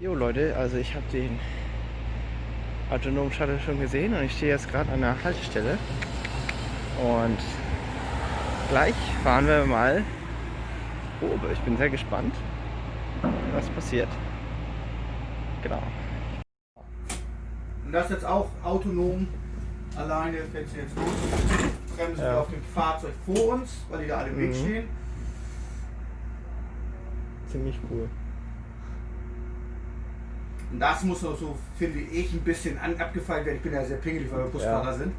Jo Leute, also ich habe den autonomen Shuttle schon gesehen und ich stehe jetzt gerade an der Haltestelle und gleich fahren wir mal Probe. Ich bin sehr gespannt, was passiert. Genau. Und das jetzt auch autonom. Alleine fährt sie jetzt los. Bremsen Ja. wir auf dem Fahrzeug vor uns, weil die da alle im Weg Mhm. stehen. Ziemlich cool. Das muss auch so, finde ich, ein bisschen an, abgefeilt werden. Ich bin ja sehr pingelig, weil wir Busfahrer Ja. sind.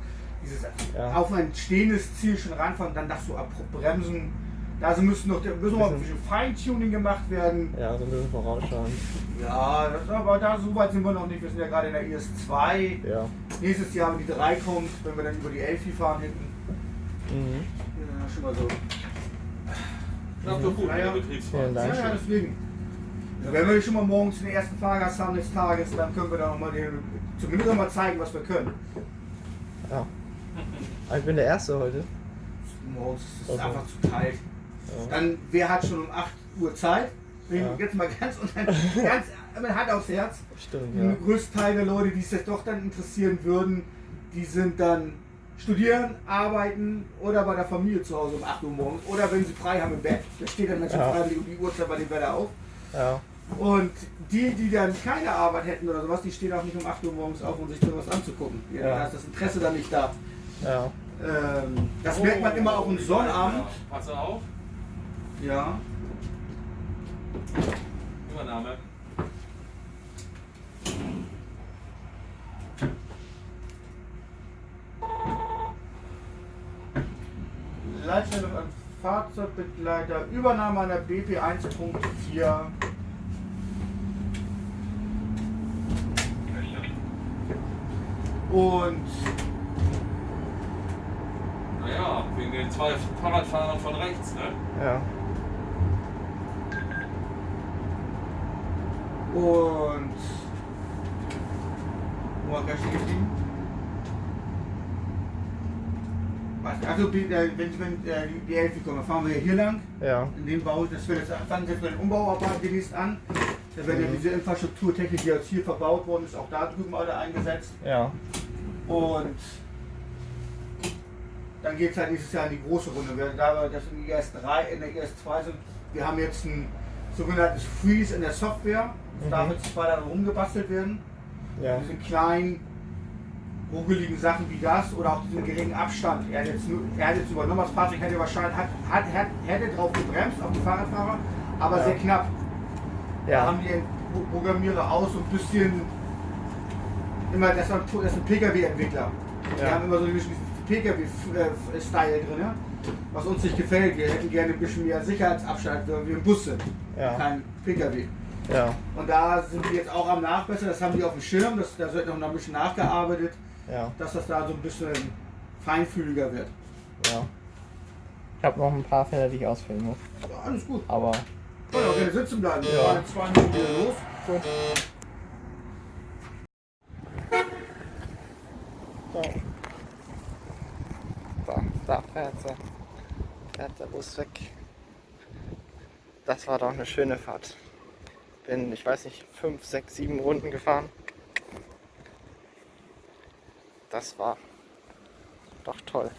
Dieses Ja. auf ein stehendes Ziel schon ranfahren, dann das so abrupt bremsen. Da so müssen noch müssen noch ein bisschen Feintuning gemacht werden. Ja, so ein bisschen vorausschauen. Ja, das, aber da so weit sind wir noch nicht. Wir sind ja gerade in der IS-2. Ja. Nächstes Jahr, wenn die 3 kommt, wenn wir dann über die Elfi fahren hinten. Mhm. Ja, schon mal so. Das doch gut, Ja, ja. der Betriebsfahrt. Vielen Dank. Ja, ja, deswegen. Wenn wir schon mal morgens den ersten Fahrgast haben des Tages, dann können wir da noch mal den, zumindest noch mal zeigen, was wir können. Ja. Aber ich bin der Erste heute. Morgens ist es Okay. einfach zu kalt. Ja. Dann, wer hat schon um 8 Uhr Zeit? Ja. Jetzt mal ganz, dann, ganz mit Hand aufs Herz. Stimmt, Der ja. größte Teil der Leute, die es jetzt doch dann interessieren würden, die sind dann studieren, arbeiten oder bei der Familie zu Hause um 8 Uhr morgens oder wenn sie frei haben im Bett. Da steht dann Menschen Ja. freiwillig um die Uhrzeit bei dem Wetter auf. Ja. Und die, die dann keine Arbeit hätten oder sowas, die stehen auch nicht um 8 Uhr morgens auf, um sich sowas anzugucken. Ja, Ja. Da ist das Interesse dann nicht da. Ja. Ähm, das merkt man immer auch im Sonnabend. Pass auf, Ja. Übernahme. Leitstellung an Fahrzeugbegleiter, Übernahme an der BP 1.4. Und Naja, wegen den zwei Fahrradfahrern von rechts, ne? Ja. Und. Wo war ich geblieben? Also, wenn, wenn äh, die- Elfi kommen, dann fahren wir hier lang. Ja. In dem Bau, das wird jetzt, fangen jetzt mit den Umbauarbeiten demnächst an. Da werden ja Mhm. diese Infrastrukturtechnik, die jetzt hier verbaut worden ist, auch da drüben alle eingesetzt. Ja. Und dann geht es halt nächstes Jahr in die große Runde. Wir, da wir das in der IS-3, in der IS-2 sind, wir haben jetzt ein sogenanntes Freeze in der Software. Das Mhm. darf jetzt zwei daran rumgebastelt werden. Ja. Diese kleinen, ruckeligen Sachen wie das oder auch diesen geringen Abstand. Er hat jetzt, er hat jetzt übernommen, das Fahrzeug hätte wahrscheinlich, hat, hat, hat, hätte drauf gebremst auf die Fahrradfahrer, aber Ja. sehr knapp. Da Ja. haben die den Pro- Programmierer aus so ein bisschen immer, das ist ein, das ein PKW-Entwickler. Die Ja. haben immer so ein bisschen PKW-Style drin, was uns nicht gefällt. Wir hätten gerne ein bisschen mehr Sicherheitsabstand, weil wir im Bus sind, Ja. kein PKW. Ja. Und da sind wir jetzt auch am Nachbessern, das haben die auf dem Schirm, das, da wird noch ein bisschen nachgearbeitet, Ja. dass das da so ein bisschen feinfühliger wird. Ja. Ich habe noch ein paar Fälle, die ich ausfüllen muss. Ja, alles gut. Aber auch gerne sitzen bleiben. Wir Ja. fahren in zwei Minuten los. gut. So. So, da fährt sie. Fährt der Bus weg. Das war doch eine schöne Fahrt. Bin, ich weiß nicht, fünf, sechs, sieben Runden gefahren. Das war doch toll.